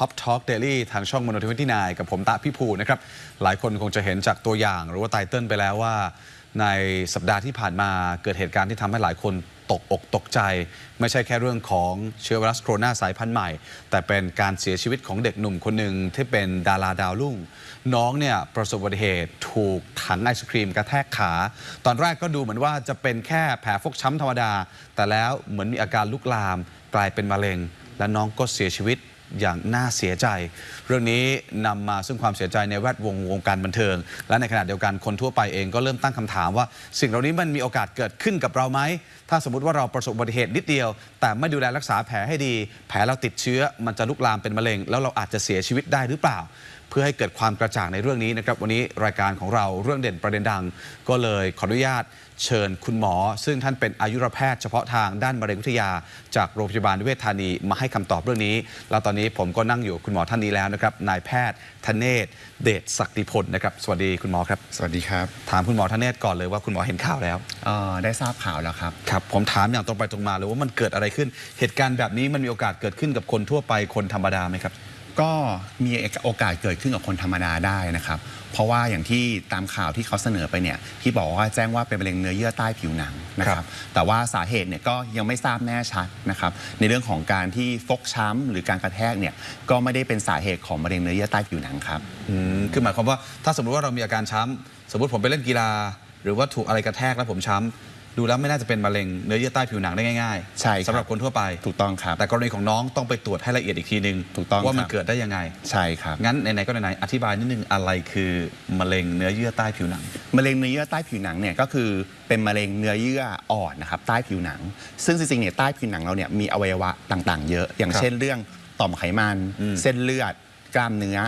Top Talk Daily ทางช่องมโนทวิที่นายกับผมตะพี่ภูนะครับ หลายคนคงจะเห็นจากตัวอย่างหรือว่าไตเติลไปแล้วว่า ในสัปดาห์ที่ผ่านมาเกิดเหตุการณ์ที่ทำให้หลายคนตกอกตกใจ ไม่ใช่แค่เรื่องของเชื้อไวรัสโคโรนาสายพันธุ์ใหม่ แต่เป็นการเสียชีวิตของเด็กหนุ่มคนหนึ่งที่เป็นดาราดาวรุ่ง น้องเนี่ยประสบอุบัติเหตุถูกถังไอศครีมกระแทกขา ตอนแรกก็ดูเหมือนว่าจะเป็นแค่แผลฟกช้ำธรรมดา แต่แล้วเหมือนมีอาการลุกลามกลายเป็นมะเร็ง และน้องก็เสียชีวิต อย่างน่าเสียใจ เรื่องนี้นำมาซึ่งความเสียใจในแวดวงวงการบันเทิง และในขณะเดียวกันคนทั่วไปเองก็เริ่มตั้งคำถามว่า สิ่งเหล่านี้มันมีโอกาสเกิดขึ้นกับเราไหม ถ้าสมมติว่าเราประสบอุบัติเหตุนิดเดียว แต่ไม่ดูแลรักษาแผลให้ดี แผลเราติดเชื้อมันจะลุกลามเป็นมะเร็ง แล้วเราอาจจะเสียชีวิตได้หรือเปล่า เพื่อให้เกิดความกระจ่างในเรื่องนี้นะครับ วันนี้รายการของเราเรื่องเด่นประเด็นดัง ก็เลยขออนุญาตเชิญคุณหมอ ซึ่งท่านเป็นอายุรแพทย์เฉพาะทางด้านมะเร็งวิทยา จากโรงพยาบาลเวชธานีมาให้คำตอบเรื่องนี้ แล้วตอนนี้ผมก็นั่งอยู่กับคุณหมอท่านนี้แล้วนะครับนายแพทย์ธเนศเดชศักดิพลนะครับสวัสดีคุณหมอครับ สวัสดีครับ ถามคุณหมอธเนศก่อนเลยว่าคุณหมอเห็นข่าวแล้วเอ่อได้ทราบข่าวแล้วครับครับผมถามอย่างตรงไปตรงมาเลยว่ามันเกิดอะไรขึ้น เหตุการณ์แบบนี้มันมีโอกาสเกิดขึ้นกับคนทั่วไปคนธรรมดาไหมครับ ก็มีโอกาสเกิดขึ้นกับคนธรรมดาได้นะครับ เพราะว่าอย่างที่ตามข่าวที่เขาเสนอไปเนี่ยที่บอกว่าแจ้งว่าเป็นมะเร็งเนื้อเยื่อใต้ผิวหนังนะครัรับบแต่ว่าสาเหตุเนี่ยก็ยังไม่ทราบแน่ชัดนะครับในเรื่องของการที่ฟกช้ำหรือการกระแทกเนี่ยก็ไม่ได้เป็นสาเหตุของมะเร็งเนื้อเยื่อใต้ผิวหนังครับอืมคือหมายความว่าถ้าสมมติว่าเรามีอาการช้ำสมมติผมไปเล่นกีฬา หรือว่าถูกอะไรกระแทกแล้วผมช้ำ ดูแล้วไม่น่าจะเป็นมะเร็งเนื้อเยื่อใต้ผิวหนังได้ง่ายๆใช่ครับ สำหรับคนทั่วไป ถูกต้องครับ แต่กรณีของน้องต้องไปตรวจให้ละเอียดอีกทีหนึ่งถูกต้องว่ามันครับ เกิดได้ยังไง ใช่ครับ งั้นไหนๆก็ไหนๆอธิบายนิดนึงอะไรคือมะเร็งเนื้อเยื่อใต้ผิวหนัง มะเร็งเนื้อเยื่อใต้ผิวหนังเนี่ยก็คือเป็นมะเร็งเนื้อเยื่ออ่อนนะครับใต้ผิวหนัง ซึ่งจริงๆเนี่ยใต้ผิวหนังเราเนี่ยมีอวัยวะต่างๆ เยอะ อย่างครับเช่นเรื่องต่อมไขมัน อืมเส้นเลือดกล้ามเนื้อ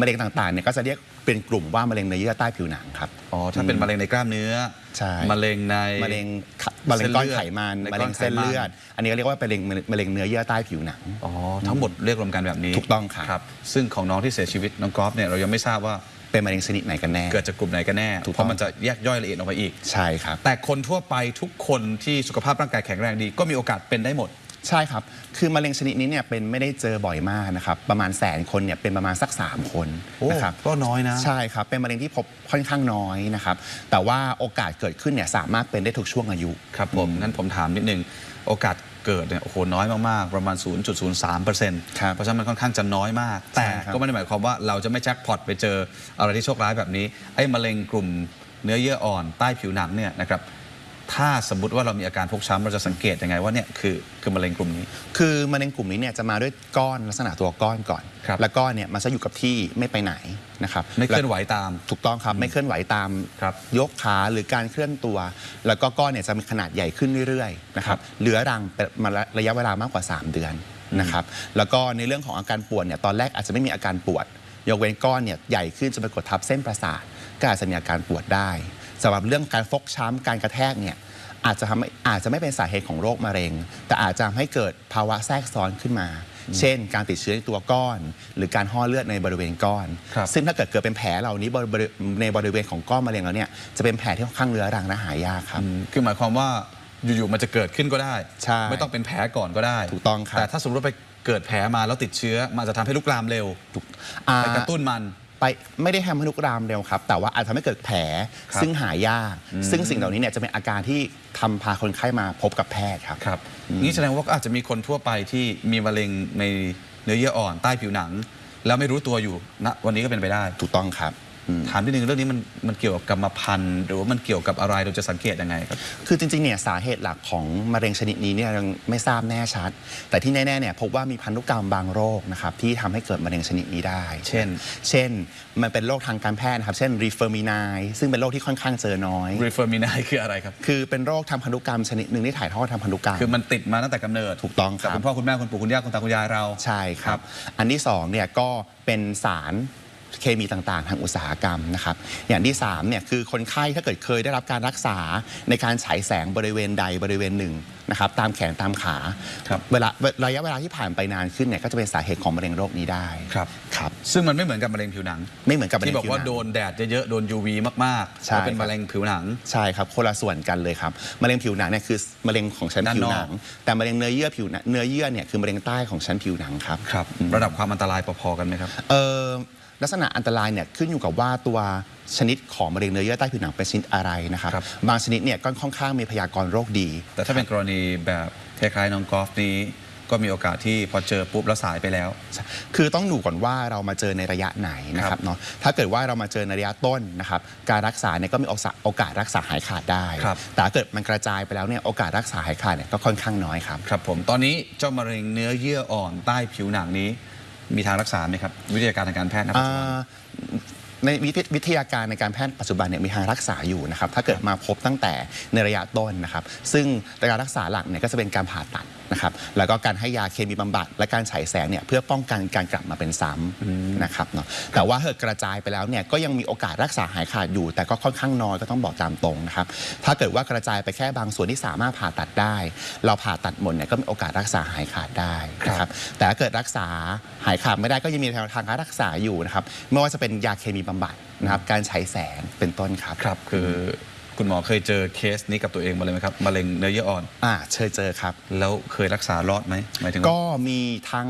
มะเร็งต่างๆเนี่ยก็จะเรียก เป็นกลุ่มว่ามะเร็งเนื้อเยื่อใต้ผิวหนังครับ อ๋อถ้าเป็นมะเร็งในกล้ามเนื้อใช่ มะเร็งใน มะเร็งขะมะเร็งก้อนไขมันในมะก้เร็อนงไขมันเส้นเลือด อันนี้ก็เรียกว่าเป็นมะเร็งมะเร็งเนื้อเยื่อใต้ผิวหนัง อ๋อทั้งหมดเรียกรวมกันแบบนี้ถูกต้องครับ ครับ ซึ่งของน้องที่เสียชีวิตน้องกอล์ฟเนี่ยเรายังไม่ทราบว่าเป็นมะเร็งชนิดไหนกันแน่ เกิดจากกลุ่มไหนกันแน่ ถูกต้อง เพราะมันจะแยกย่อยละเอียดออกไปอีก ใช่ครับ แต่คนทั่วไปทุกคนที่สุขภาพร่างกายแข็งแรงดี ก็มีโอกาสเป็นได้หมด ใช่ครับ คือมะเร็งชนิดนี้เนี่ยเป็นไม่ได้เจอบ่อยมากนะครับ ประมาณแสนคนเนี่ยเป็นประมาณสัก 3 คนโอ้นะครับ ก็น้อยนะ ใช่ครับ เป็นมะเร็งที่พบค่อนข้างน้อยนะครับ แต่ว่าโอกาสเกิดขึ้นเนี่ยสามารถเป็นได้ทุกช่วงอายุ ครับผมงั้นผมถามนิดนึง โอกาสเกิดเนี่ยโอ้โหน้อยมาก ๆ ประมาณ 0.03เปอร์เซ็นต์ครับเพราะฉะนั้นมันค่อนข้างจะน้อยมาก แต่ใช่ครับ ก็ไม่ได้หมายความว่าเราจะไม่แจ็คพอตไปเจออะไรที่โชคร้ายแบบนี้ ไอ้มะเร็งกลุ่มเนื้อเยื่ออ่อนใต้ผิวหนังเนี่ยนะครับ ถ้าสมมติว่าเรามีอาการฟกช้ำเราจะสังเกตยังไงว่าเนี่ยคือคือมะเร็งกลุ่มนี้ คือมะเร็งกลุ่มนี้เนี่ยจะมาด้วยก้อนลักษณะตัวก้อนก่อน ครับแล้วก้อนเนี่ยมันจะอยู่กับที่ไม่ไปไหนนะครับไม่เคลื่อนไหวตามถูกต้องครับไม่เคลื่อนไหวตามครับยกขาหรือการเคลื่อนตัว แล้วก็ก้อนเนี่ยจะมีขนาดใหญ่ขึ้นเรื่อยๆนะครับเหลือรังเป็นมาระยะเวลามากกว่า 3 เดือนนะครับแล้วก็ในเรื่องของอาการปวดเนี่ยตอนแรกอาจจะไม่มีอาการปวด ยกเว้นก้อนเนี่ยใหญ่ขึ้นจนไปกดทับเส้นประสาทก็อาจจะมีอาการปวดได้ สำหรับเรื่องการฟกช้ำการกระแทกเนี่ยอาจจะทำให้อาจจะไม่เป็นสาเหตุของโรคมะเร็ง แต่อาจจะทำให้เกิดภาวะแทรกซ้อนขึ้นมา เช่น การติดเชื้อในตัวก้อน หรือการห่อเลือดในบริเวณก้อน ครับ ซึ่งถ้าเกิดเกิดเป็นแผลเหล่านี้บริบริในบริเวณของก้อนมะเร็งแล้วเนี่ยจะเป็นแผลที่ค่อนข้างเรื้อรังและหายากครับ อืมคือหมายความว่าอยู่ๆมันจะเกิดขึ้นก็ได้ ใช่ไม่ต้องเป็นแผลก่อนก็ได้ถูกต้องครับ แต่ถ้าสมมติว่าไปเกิดแผลมาแล้วติดเชื้อ มันจะทำให้ลุกลามเร็วอ่า ไปกระตุ้นมัน ไปไม่ได้ทำให้ลุกรามเร็วครับ แต่ว่าอาจจะทำให้เกิดแผลครับซึ่งหายาก ซึ่งสิ่งเหล่านี้เนี่ยจะเป็นอาการที่ทำพาคนไข้มาพบกับแพทย์ครับ ครับนี่แสดงว่าก็อาจจะมีคนทั่วไปที่มีมะเร็งในเนื้อเยื่ออ่อนใต้ผิวหนัง แล้วไม่รู้ตัวอยู่ณวันนี้ก็เป็นไปได้ ถูกต้องครับอืม ถามนิดนึงเรื่องนี้มันมันเกี่ยวกับกรรมพันธุ์หรือว่ามันเกี่ยวกับอะไรเราจะสังเกตยังไงครับคือจริงๆเนี่ยสาเหตุหลักของมะเร็งชนิดนี้เนี่ยยังไม่ทราบแน่ชัด แต่ที่แน่ๆเนี่ยพบว่ามีพันธุกรรมบางโรคนะครับที่ทำให้เกิดมะเร็งชนิดนี้ได้ เช่น เช่นมันเป็นโรคทางการแพทย์นะครับเช่น Li-Fraumeni ซึ่งเป็นโรคที่ค่อนข้างเจอน้อย Li-Fraumeni คืออะไรครับคือเป็นโรคทางพันธุกรรมชนิดหนึ่งที่ถ่ายทอดทางพันธุกรรมคือมันติดมาตั้งแต่กำเนิดถูกต้องครับจากคุณพ่อคุณแม่คุณปู่คุณย่าคุณตาคุณยายเราใช่คครัรับบอันที่2เนี่ยก็เป็นสาร เคมีต่างๆ ทางอุตสาหกรรมนะครับอย่างที่3เนี่ยคือคนไข้ถ้าเกิดเคยได้รับการรักษาในการฉายแสงบริเวณใดบริเวณหนึ่งนะครับตามแขนตามขาครับเวลาระยะเวลาที่ผ่านไปนานขึ้นเนี่ยก็จะเป็นสาเหตุของมะเร็งโรคนี้ได้ครับครับซึ่งมันไม่เหมือนกับมะเร็งผิวหนัง ไม่เหมือนกับมะเร็ที่งบอกผิวว่าหนังโดนแดดเยอะๆโดน UV มากๆใช่แล้วเป็นครับมะเร็งผิวหนังใช่ครับคนละส่วนกันเลยครับมะเร็งผิวหนังเนี่ยคือมะเร็งของชั้นด้านผินวอกหนัง แต่มะเร็งเนื้อเยื่อผิวหนังเนื้อเยื่อเนี่ยคือมะเร็งใต้ของชั้นผิวหนังครับครับระดับความอันตรายพอๆกันไหมครับเอ่อ ลักษณะอันตรายเนี่ยขึ้นอยู่กับว่าตัวชนิดของมะเร็งเนื้อเยื่อใต้ผิวหนังเป็นชนิดอะไรนะครับครับ บางชนิดเนี่ยก็ค่อนข้างมีพยากรณ์โรคดี แต่ถ้าเป็นกรณีแบบคล้ายๆน้องกอล์ฟนี้ ก็มีโอกาสที่พอเจอปุ๊บแล้วสายไปแล้ว คือต้องดูก่อนว่าเรามาเจอในระยะไหนนะคครัรับบเนาะถ้าเกิดว่าเรามาเจอในระยะต้นนะครับการรักษาเนี่ยก็มีโอกาสโอกาสรักษาหายขาดได้ ครับ แต่ถ้าเกิดมันกระจายไปแล้วเนี่ยโอกาสรักษาหายขาดเนี่ยก็ค่อนข้างน้อยครับ ครับผมตอนนี้เจ้ามะเร็งเนื้อเยื่ออ่อนใต้ผิวหนังนี้ มีทางรักษาไหมครับ วิทยาการทางการแพทย์ณปัจจุบัน ในวิทยวิทยาการในการแพทย์ปัจจุบันเนี่ยมีทางรักษาอยู่นะครับถ้าเกิดมาพบตั้งแต่ในระยะต้นนะครับ ซึ่งการรักษาหลักเนี่ยก็จะเป็นการผ่าตัดนะครับแล้วก็การให้ยาเคมีบำบัดและการฉายแสงเนี่ยเพื่อป้องกันการกลับมาเป็นซ้ำนะครับเนาะแต่ว่าถ้าเกิดกระจายไปแล้วเนี่ยก็ยังมีโอกาสรักษาหายขาดอยู่ แต่ก็ค่อนข้างน้อยก็ต้องบอกตามตรงนะครับถ้าเกิดว่ากระจายไปแค่บางส่วนที่สามารถผ่าตัดได้ เราผ่าตัดหมดเนี่ยก็มีโอกาสรักษาหายขาดได้นะครับแต่ถ้าเกิดรักษาหายขาดไม่ได้ก็ยังมีทางการรักษาอยู่นะครับไม่ว่าจะเป็นยาเคมีบำบัดนะครับการฉายแสงเป็นต้นครับครับ คือคุณหมอเคยเจอเคสนี้กับตัวเองมาเลยไหมครับมะเร็งเนื้อเยื่ออ่อนอ่าเชิญเจอครับ แล้วเคยรักษารอดไหมหมายถึงว่าก็มีทั้ง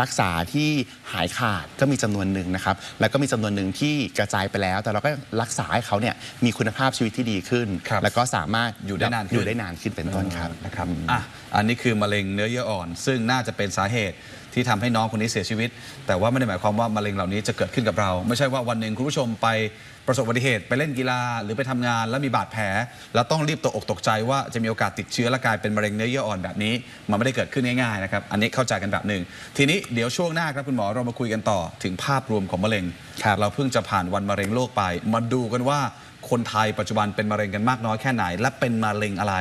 รักษาที่หายขาดก็มีจำนวนหนึ่งนะครับ แล้วก็มีจำนวนหนึ่งที่กระจายไปแล้ว แต่เราก็รักษาให้เขาเนี่ยมีคุณภาพชีวิตที่ดีขึ้นครับแล้วก็สามารถอยู่ได้นานขึ้นอยู่ได้นานขึ้นเป็นต้นครับนะครับอะอันนี้คือมะเร็งเนื้อเยื่ออ่อน ซึ่งน่าจะเป็นสาเหตุ ที่ทำให้น้องคนนี้เสียชีวิต แต่ว่าไม่ได้หมายความว่ามะเร็งเหล่านี้จะเกิดขึ้นกับเรา ไม่ใช่ว่าวันหนึ่งคุณผู้ชมไปประสบอุบัติเหตุไปเล่นกีฬาหรือไปทำงาน แล้วมีบาดแผล แล้วต้องรีบตกอกตกใจว่าจะมีโอกาสติดเชื้อและกลายเป็นมะเร็งเนื้อเยื่ออ่อนแบบนี้ มันไม่ได้เกิดขึ้นง่ายๆนะครับอันนี้เข้าใจกันแบบหนึ่งทีนี้เดี๋ยวช่วงหน้าครับคุณหมอเรามาคุยกันต่อถึงภาพรวมของมะเร็งครับเราเพิ่งจะผ่านวันมะเร็งโลกไป มาดูกันว่าคนไทยปัจจุบันเป็นมะเร็งกันมากน้อยแค่ไหน และเป็นมะเร็งอะไร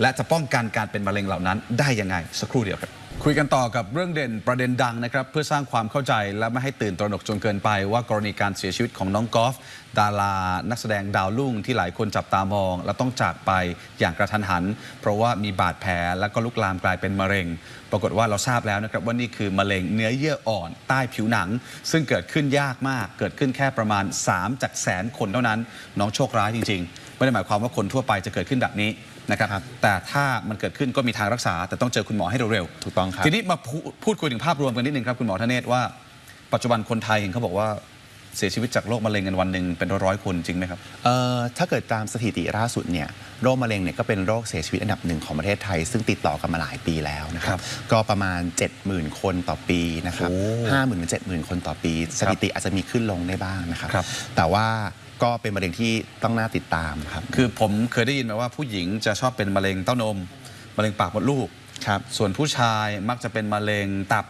และจะป้องกันการเป็นมะเร็งเหล่านั้นได้ยังไงสักครู่เดียวครับ คุยกันต่อกับเรื่องเด่นประเด็นดังนะครับ เพื่อสร้างความเข้าใจและไม่ให้ตื่นตระหนกจนเกินไป ว่ากรณีการเสียชีวิตของน้องกอล์ฟดารานักแสดงดาวรุ่งที่หลายคนจับตามอง และต้องจากไปอย่างกระทันหัน เพราะว่ามีบาดแผลและก็ลุกลามกลายเป็นมะเร็ง ปรากฏว่าเราทราบแล้วนะครับว่านี่คือมะเร็งเนื้อเยื่ออ่อนใต้ผิวหนัง ซึ่งเกิดขึ้นยากมาก เกิดขึ้นแค่ประมาณ 3 จากแสนคนเท่านั้น น้องโชคร้ายจริง ๆ ไม่ได้หมายความว่าคนทั่วไปจะเกิดขึ้นแบบนี้ นะครับครับ แต่ถ้ามันเกิดขึ้นก็มีทางรักษา แต่ต้องเจอคุณหมอให้เร็วๆถูกต้องครับทีนี้มาพูพูดคุยถึงภาพรวมกันนิดนึงครับคุณหมอธเนศว่าปัจจุบันคนไทยเห็นเขาบอกว่า เสียชีวิตจากโรคมะเร็งกันวันหนึ่งเป็นร้อยๆคนจริงไหมครับ เอ่อถ้าเกิดตามสถิติล่าสุดเนี่ยโรคมะเร็งเนี่ยก็เป็นโรคเสียชีวิตอันดับหนึ่งของประเทศไทย ซึ่งติดต่อกันมาหลายปีแล้วนะคครัรับบก็ประมาณ 70,000 คนต่อปีนะครับโอ้ห้าหมื่นถึงเจ็ดหมื่นคนต่อปี สถิติอาจจะมีขึ้นลงได้บ้างนะครับครับแต่ว่าก็เป็นมะเร็งที่ต้องน่าติดตามครับคือผมเคยได้ยินมาว่าผู้หญิงจะชอบเป็นมะเร็งเต้านมมะเร็งปากมดลูกครับส่วนผู้ชายมักจะเป็นมะเร็งตับ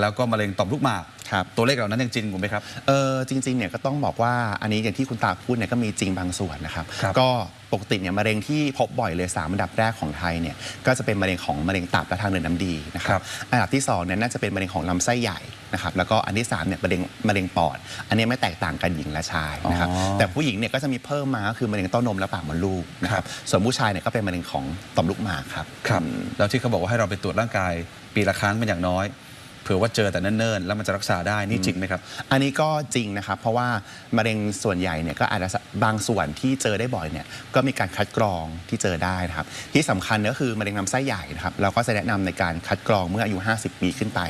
แล้วก็มะเร็งต่อมลูกหมาก ครับ ตัวเลขเหล่านั้นยังจริงผมไหมครับ เออจริงๆเนี่ยก็ต้องบอกว่าอันนี้อย่างที่คุณตาพูดเนี่ยก็มีจริงบางส่วนนะครับ ครับก็ปกติเนี่ยมะเร็งที่พบบ่อยเลยสามอันดับแรกของไทยเนี่ยก็จะเป็นมะเร็งของมะเร็งตับและทางเดินน้ำดีนะคครัรับบ อันดับที่สองเนี่ยน่าจะเป็นมะเร็งของลำไส้ใหญ่นะครับแล้วก็อันที่สามเนี่ยมะเร็งมะเร็งปอด อันนี้ไม่แตกต่างกันหญิงและชายนะครับอ๋อ แต่ผู้หญิงเนี่ยก็จะมีเพิ่มมาก็คือมะเร็งเต้านมและปากมดลูกนะครับส่วนผู้ชายเนี่ยก็เป็นมะเร็งของต่อมลูกหมากครับ ครับแล้วที่เขาบอกว่าให้เราไปตรวจร่างกายปีละครั้งเป็นอย่างน้อยเผื่อว่าเจอแต่เนิ่นๆ แล้วมันจะรักษาได้นี่จริงไหมครับ อันนี้ก็จริงนะครับ เพราะว่ามะเร็งส่วนใหญ่เนี่ยก็อาจจะบางส่วนที่เจอได้บ่อยเนี่ยก็มีการคัดกรองที่เจอได้นะครับ ที่สำคัญก็คือมะเร็งลำไส้ใหญ่นะครับเราก็จะแนะนำในการคัดกรองเมื่ออายุ 50 ปีขึ้นไป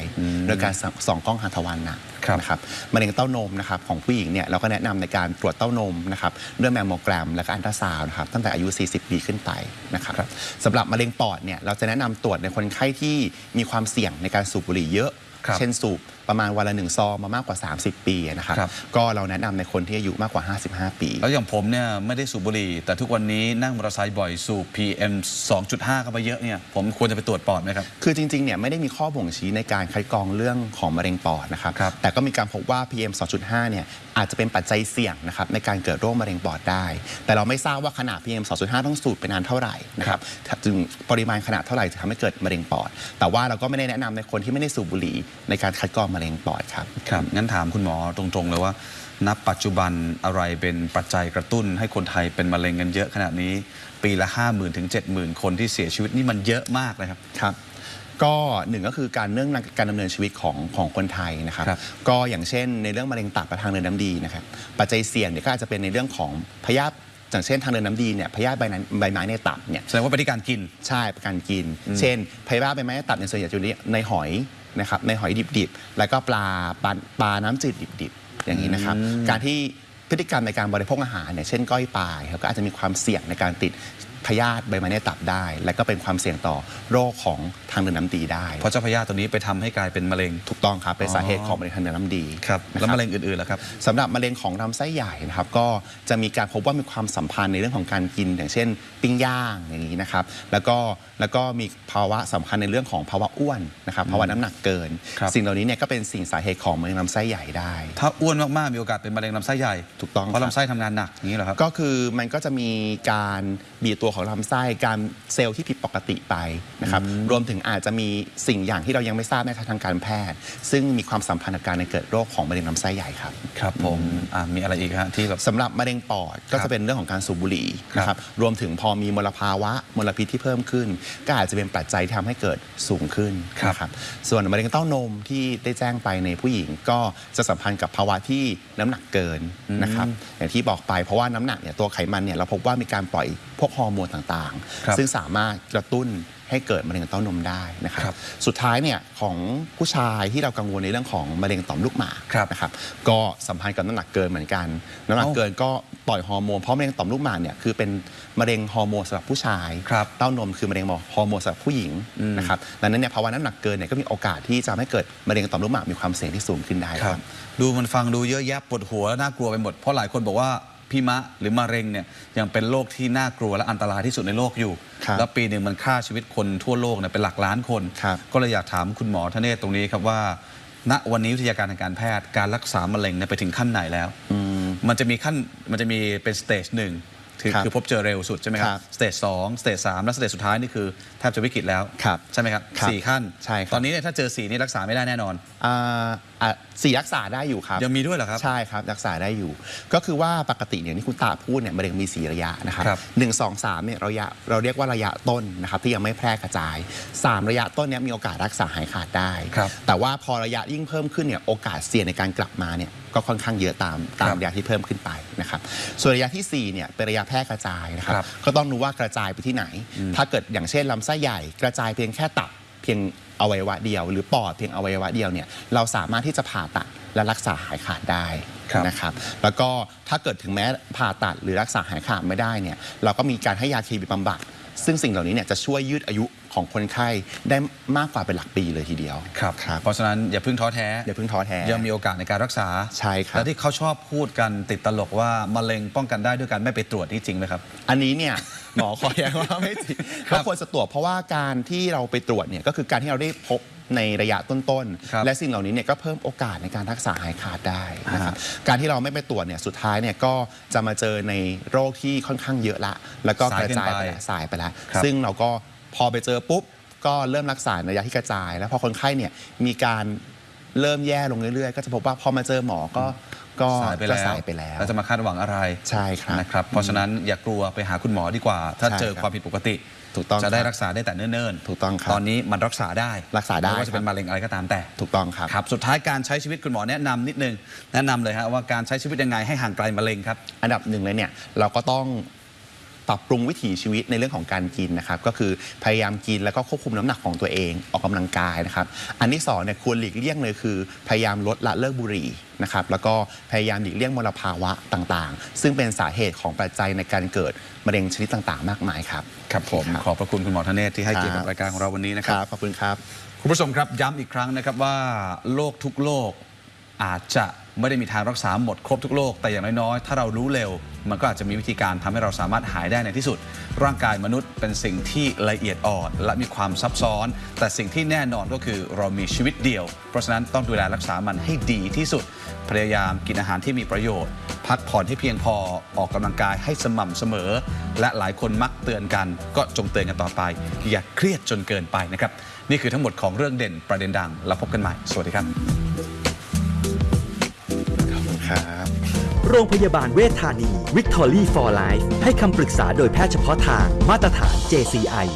โดยการส่องกล้องหัตถวันหนักครับนะครับมะเร็งเต้านมนะครับของผู้หญิงเนี่ยเราก็แนะนำในการตรวจเต้านมนะครับด้วยแมมโมแกรม และก็อันตราซาวน์นะครับตั้งแต่อายุ 40 ปีขึ้นไปนะครับครับสำหรับมะเร็งปอดเนี่ยเราจะแนะนำตรวจในคนไข้ที่มีความเสี่ยงในการสูบบุหรี่เยอะครับ เช่นสูบ ประมาณวันละหนึ่งซองมามากกว่า 30 ปีนะครับครับ ก็เราแนะนำในคนที่อายุมากกว่า 55 ปี แล้วอย่างผมเนี่ยไม่ได้สูบบุหรี่ แต่ทุกวันนี้นั่งมอเตอร์ไซค์บ่อยสูบ PM 2.5 เข้าไปเยอะเนี่ยผมควรจะไปตรวจปอดไหมครับ คือจริงๆ เนี่ยไม่ได้มีข้อบ่งชี้ในการคัดกรองเรื่องของมะเร็งปอดนะครับ ครับแต่ก็มีการพบว่า PM 2.5 เนี่ยอาจจะเป็นปัจจัยเสี่ยงนะครับในการเกิดโรคมะเร็งปอดได้ แต่เราไม่ทราบว่าขนาด PM 2.5 ต้องสูดไปนานเท่าไหร่นะครับจึงปริมาณขนาดเท่าไหร่จะทำให้เกิดมะเร็งปอด แต่ว่าเราก็ไม่ได้แนะนำในคนที่ไม่ได้สูบบุหรี่ในการคัดกรองมะเร็งปอดครับครับ งั้นถามคุณหมอตรงๆเลยว่านับปัจจุบันอะไรเป็นปัจจัยกระตุ้น ให้คนไทยเป็นมะเร็งกันเยอะขนาดนี้ ปีละ 5 0,000ถึง70,000 คนที่เสียชีวิตนี่มันเยอะมากเลยครับครับก็หนึ่งก็คือการเนื่องในการดำเนินชีวิตของของคนไทยนะครับครับ ก็อย่างเช่นในเรื่องมะเร็งตับและทางเดินน้ำดีนะครับปัจจัยเสี่ยงเนี่ยก็อาจจะเป็นในเรื่องของพยาธิอย่างเช่นทางเดินน้ำดีเนี่ยพยาธิใบนั้นใบไม้ในตับเนี่ยแสดงว่าไปที่การกินใช่ประการกิน เช่นพยาธิใบไม้ในตับในยส่วนใหญ่จะอยู่ในหอย นะครับในหอยดิบๆ แล้วก็ปลาปลาปลาน้ำจืดดิบๆ อย่างนี้นะครับ การที่พฤติกรรมในการบริโภคอาหารเนี่ยเช่นก้อยปลาครับก็อาจจะมีความเสี่ยงในการติด พยาธิใบไม้ในตับได้ และก็เป็นความเสี่ยงต่อโรคของทางเดินน้ำดีได้ เพราะเจ้าพยาธิตัวนี้ไปทำให้กลายเป็นมะเร็ง ถูกต้องครับเป็นอ๋อสาเหตุของมะเร็งทางเดินน้ำดีครับนคแล้วบมะเร็งอื่นๆล่ะครับ สำหรับมะเร็งของลำไส้ใหญ่นะครับก็จะมีการพบว่ามีความสัมพันธ์ในเรื่องของการกิน อย่างเช่น ปิ้งย่างอย่างนี้นะครับแล้วก็แล้วก็มีภาวะสำคัญในเรื่องของภาวะอ้วนนะครับภาวะน้ำหนักเกิน ครับ สิ่งเหล่านี้เนี่ยก็เป็นสิ่งสาเหตุของมะเร็งลำไส้ใหญ่ได้ ถ้าอ้วนมากๆมีโอกาสเป็นมะเร็งลำไส้ใหญ่ถูกต้องเพราะครับ ลำไส้ทำงานหนักอย่างนี้เหรอครับ ก็คือมันก็จะมีการบีบตัวของลำไส้การเซลล์ที่ผิดปกติไปนะครับรวมถึงอาจจะมีสิ่งอย่างที่เรายังไม่ทราบในทางการแพทย์ ซึ่งมีความสัมพันธ์กับการเกิดโรคของมะเร็งลำไส้ใหญ่ครับครับผมอะมีอะไรอีกฮะที่แบบสำหรับมะเร็งปอดก็ครับจะเป็นเรื่องของการสูบบุหรี่ครับนะครับรวมถึงพอมีมลภาวะมลพิษที่เพิ่มขึ้น ก็อาจจะเป็นปัจจัยที่ทำให้เกิดสูงขึ้นครับนะครับส่วนมะเร็งเต้านมที่ได้แจ้งไปในผู้หญิงก็จะสัมพันธ์กับภาวะที่น้ำหนักเกินนะครับอย่างที่บอกไปเพราะว่าน้ำหนักเนี่ยตัวไขมันเนี่ยเราพบว่ามีการปล่อยพวกฮอร์โมนต่างครับๆซึ่งสามารถกระตุ้นให้เกิดมะเร็งเต้านมได้นะครับครับ สุดท้ายเนี่ยของผู้ชายที่เรากังวลในเรื่องของมะเร็งต่อมลูกหมากครับนะครับ ก็สัมพันธ์กับน้ำหนักเกินเหมือนกัน น้ำหนักเอ้าเกินก็ปล่อยฮอร์โมนเพราะมะเร็งต่อมลูกหมากเนี่ยคือเป็นมะเร็งฮอร์โมนสำหรับผู้ชายครับเต้านมคือมะเร็งฮอร์โมนสำหรับผู้หญิงอืมนะครับดังนั้นเนี่ยภาวะน้ำหนักเกินเนี่ยก็มีโอกาสที่จะทำให้เกิดมะเร็งต่อมลูกหมากมีความเสี่ยงที่สูงขึ้นได้คครัรับบดูมันฟังดูเยอะแยะปวดหัวและน่ากลัวไปหมดเพราะหลายคนบอกว่า พี่มะหรือมะเร็งเนี่ยยังเป็นโรคที่น่ากลัวและอันตรายที่สุดในโลกอยู่ ครับแล้วปีหนึ่งมันฆ่าชีวิตคนทั่วโลกเนี่ยเป็นหลักล้านคน ครับ ก็เลยอยากถามคุณหมอทเนศตรงนี้ครับว่า ณวันนี้วิทยาการทางการแพทย์การรักษามะเร็งเนี่ยไปถึงขั้นไหนแล้วมันจะมีขั้นมันจะมีเป็น stage หนึ่ง คือครับคือพบเจอเร็วสุดใช่ไหมครับ stage สอง stage สามและ stage สุดท้ายนี่คือแทบจะวิกฤตแล้วครับใช่ไหมครับครับสี่ขั้น ใช่ครับตอนนี้เนี่ยถ้าเจอสี่นี่รักษาไม่ได้แน่นอนอ่าอะสี่รักษาได้อยู่ครับ ยังมีด้วยเหรอครับ ใช่ครับ รักษาได้อยู่ ก็คือว่าปกติเนี่ยที่คุณตาพูดเนี่ยมะเร็งมี 4 ระยะนะครับครับหนึ่งสองสามเนี่ยระยะเราเรียกว่าระยะต้นนะครับที่ยังไม่แพร่กระจาย 3 ระยะต้นเนี่ยมีโอกาสรักษาหายขาดได้ครับแต่ว่าพอระยะยิ่งเพิ่มขึ้นเนี่ยโอกาสเสี่ยงในการกลับมาเนี่ยก็ค่อนข้างเยอะตามตามครับระยะที่เพิ่มขึ้นไปนะครับส่วนระยะทีสี่4เนี่ยเป็นระยะแพร่กระจายนะครับครับก็ต้องดูว่ากระจายไปที่ไหน ถ้าเกิดอย่างเช่นลำไส้ใหญ่ กระจายเพียงแค่ตับเพียงอวัยวะเดียว หรือปอดเพียงอวัยวะเดียวเนี่ยเราสามารถที่จะผ่าตัดและรักษาหายขาดได้ครับ นะครับแล้วก็ถ้าเกิดถึงแม้ผ่าตัดหรือรักษาหายขาดไม่ได้เนี่ยเราก็มีการให้ยาเคมีบำบัดซึ่งสิ่งเหล่านี้เนี่ยจะช่วยยืดอายุ ของคนไข้ได้มากกว่าเป็นหลักปีเลยทีเดียวครับครับเพราะฉะนั้นอย่าเพิ่งท้อแท้อย่าเพิ่งท้อแท้ยังมีโอกาสในการรักษาใช่ครับและที่เขาชอบพูดกันติดตลกว่ามะเร็งป้องกันได้ด้วยการไม่ไปตรวจนี่จริงไหมครับ อันนี้เนี่ยหมอขอแย้งว่าไม่จริงครับก็ควรจะตรวจเพราะว่าการที่เราไปตรวจเนี่ยก็คือการที่เราได้พบในระยะต้นครับๆและสิ่งเหล่านี้เนี่ยก็เพิ่มโอกาสในการรักษาหายขาดได้นะครับการที่เราไม่ไปตรวจเนี่ยสุดท้ายเนี่ยก็จะมาเจอในโรคที่ค่อนข้างเยอะละ แล้วก็กระจายไปแล้วสายไปแล้วครับซึ่งเราก็ พอไปเจอปุ๊บก็เริ่มรักษาในระยะที่กระจาย แล้วพอคนไข้เนี่ยมีการเริ่มแย่ลงเรื่อยๆ ก็จะพบว่าพอมาเจอหมอก็ก็สายไปก็แล้วสายไปแล้วแล้วจะมาคาดหวังอะไรใช่ครับนะครับ เพราะฉะนั้นอย่ากลัวไปหาคุณหมอดีกว่า ถ้าใช่เจอครับความผิดปกติถูกต้องจะได้ครับรักษาได้แต่เนิ่นๆ ถูกต้องครับ ตอนนี้มันรักษาได้ รักษาได้ไม่ว่าจะเป็นครับมะเร็งอะไรก็ตามแต่ ถูกต้องครับ ครับ สุดท้ายการใช้ชีวิตคุณหมอแนะนำนิดนึง แนะนำเลยฮะว่าการใช้ชีวิตยังไงให้ห่างไกลมะเร็งครับ อันดับหนึ่งเลยเนี่ยเราก็ต้อง ปรับปรุงวิถีชีวิตในเรื่องของการกินนะครับก็คือพยายามกินแล้วก็ควบคุมน้ำหนักของตัวเองออกกำลังกายนะครับอันที่สองเนี่ยควรหลีกเลี่ยงเลยคือ พยายามลดละเลิกบุหรี่นะครับแล้วก็พยายามหลีกเลี่ยงมลภาวะต่างๆ ซึ่งเป็นสาเหตุของปัจจัยในการเกิดมะเร็งชนิดต่างๆ มากมายครับครับผมครับขอบพระคุณคุณหมอธเนศที่ให้เกียรติครักับบรายการของเราวันนี้นะคครับรับขอบคุณครับคุณผู้ชมครับย้ำอีกครั้งนะครับว่าโรคทุกโรคอาจจะ ไม่ได้มีทางรักษาหมดครบทุกโรคแต่อย่างน้อยๆ ถ้าเรารู้เร็ว มันก็อาจจะมีวิธีการทำให้เราสามารถหายได้ในที่สุด ร่างกายมนุษย์เป็นสิ่งที่ละเอียดอ่อน และมีความซับซ้อน แต่สิ่งที่แน่นอนก็คือเรามีชีวิตเดียว เพราะฉะนั้นต้องดูแลรักษามันให้ดีที่สุด พยายามกินอาหารที่มีประโยชน์ พักผ่อนให้เพียงพอออกกำลังกายให้สม่ำเสมอ และหลายคนมักเตือนกัน ก็จงเตือนกันต่อไป อย่าเครียดจนเกินไปนะครับนี่คือทั้งหมดของเรื่องเด่นประเด็นดังแล้วพบกันใหม่ สวัสดีครับ โรงพยาบาลเวชธานี Victory for Life ให้คำปรึกษาโดยแพทย์เฉพาะทางมาตรฐาน JCI